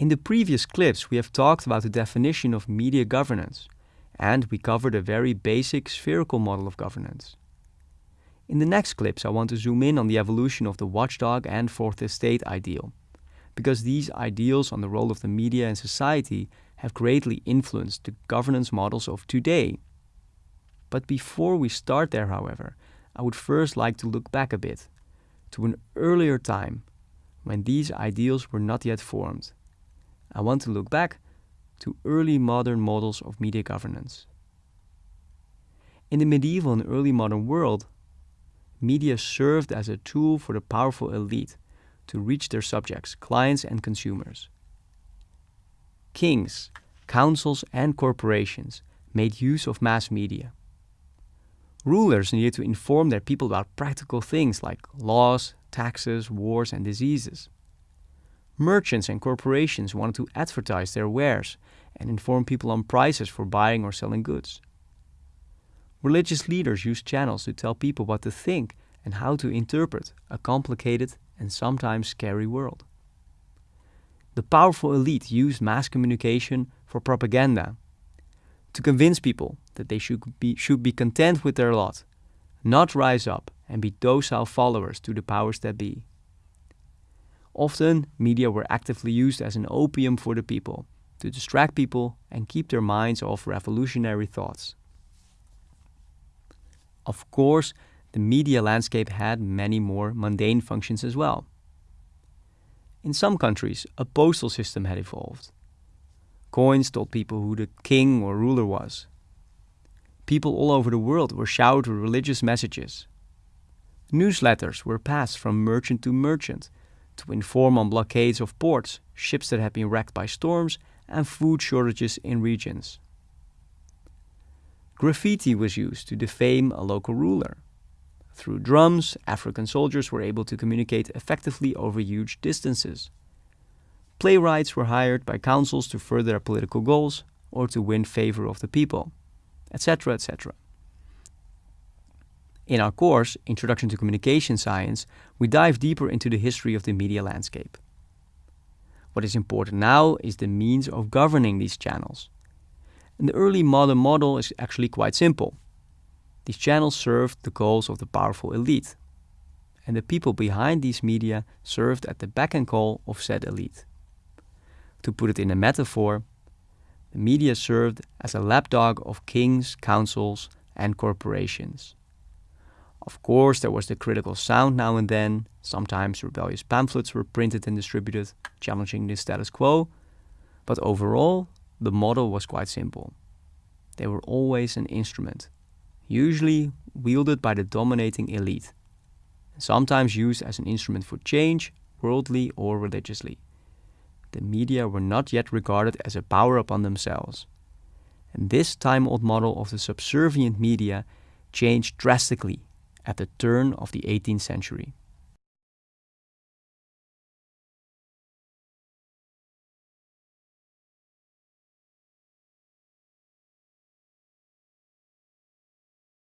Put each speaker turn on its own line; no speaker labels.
In the previous clips, we have talked about the definition of media governance, and we covered a very basic spherical model of governance. In the next clips, I want to zoom in on the evolution of the watchdog and fourth estate ideal, because these ideals on the role of the media in society have greatly influenced the governance models of today. But before we start there, however, I would first like to look back a bit to an earlier time when these ideals were not yet formed. I want to look back to early modern models of media governance. In the medieval and early modern world, media served as a tool for the powerful elite to reach their subjects, clients, and consumers. Kings, councils, and corporations made use of mass media. Rulers needed to inform their people about practical things like laws, taxes, wars, and diseases. Merchants and corporations wanted to advertise their wares and inform people on prices for buying or selling goods. Religious leaders used channels to tell people what to think and how to interpret a complicated and sometimes scary world. The powerful elite used mass communication for propaganda to convince people that they should be, should be content with their lot, not rise up and be docile followers to the powers that be. Often, media were actively used as an opium for the people to distract people and keep their minds off revolutionary thoughts. Of course, the media landscape had many more mundane functions as well. In some countries, a postal system had evolved. Coins told people who the king or ruler was. People all over the world were showered with religious messages. Newsletters were passed from merchant to merchant to inform on blockades of ports, ships that had been wrecked by storms, and food shortages in regions. Graffiti was used to defame a local ruler. Through drums, African soldiers were able to communicate effectively over huge distances. Playwrights were hired by councils to further their political goals or to win favor of the people, etc., etc. In our course, Introduction to Communication Science, we dive deeper into the history of the media landscape. What is important now is the means of governing these channels. And the early modern model is actually quite simple. These channels served the goals of the powerful elite, and the people behind these media served at the beck and call of said elite. To put it in a metaphor, the media served as a lapdog of kings, councils, and corporations. Of course, there was the critical sound now and then. Sometimes rebellious pamphlets were printed and distributed, challenging the status quo. But overall, the model was quite simple. They were always an instrument, usually wielded by the dominating elite, sometimes used as an instrument for change, worldly or religiously. The media were not yet regarded as a power upon themselves. And this time old model of the subservient media changed drastically at the turn of the 18th century.